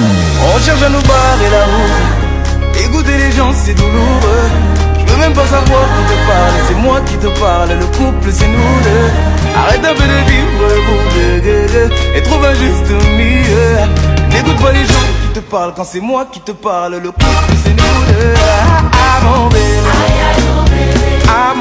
On cherche à nous barrer la route. Écouter les gens, c'est douloureux. Je veux même pas savoir qui te parle. C'est moi qui te parle. Le couple, c'est nous deux. Arrête un peu de vivre pour et trouve un juste milieu. N'écoute pas les gens qui te parlent quand c'est moi qui te parle. Le couple, c'est nous deux. Ah, ah, mon bébé. Ah,